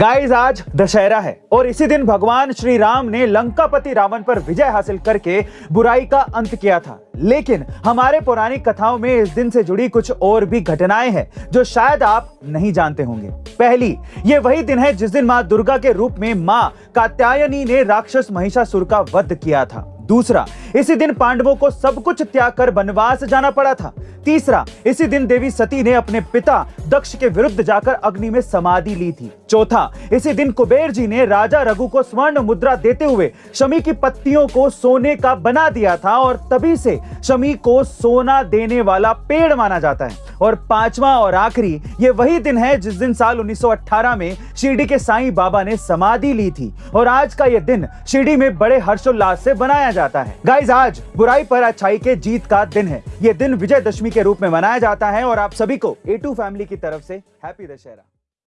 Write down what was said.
Guys आज दशहरा है और इसी दिन भगवान श्री राम ने लंकापति रावण पर विजय हासिल करके बुराई का अंत किया था। लेकिन हमारे पौराणिक कथाओं में इस दिन से जुड़ी कुछ और भी घटनाएँ हैं, जो शायद आप नहीं जानते होंगे। पहली, ये वही दिन है जिस दिन माँ दुर्गा के रूप में माँ कात्यायनी ने राक्षस महिषासुर का वध किया था। दूसरा, इसी दिन पांडवों को सब कुछ त्याग कर वनवास जाना पड़ा था। तीसरा, इसी दिन देवी सती ने अपने पिता दक्ष के विरुद्ध जाकर अग्नि में समाधि ली थी। चौथा, इसी दिन कुबेर जी ने राजा रघु को स्वर्ण मुद्रा देते हुए शमी की पत्तियों को सोने का बना दिया था और तभी से शमी को सोना देने वाला पेड़ माना जाता है। और पांचवा और आखिरी, ये वही दिन है जिस दिन साल 1918 में शिरडी के साईं बाबा ने समाधि ली थी। और आज का ये दिन शिरडी में बड़े हर्षोल्लास से बनाया जाता है। गाइज़ आज बुराई पर अच्छाई के जीत का दिन है। ये दिन विजयदशमी के रूप में मनाया जाता है और आप सभी को ए फैमिली की तरफ़ से हैप्पी दशहरा।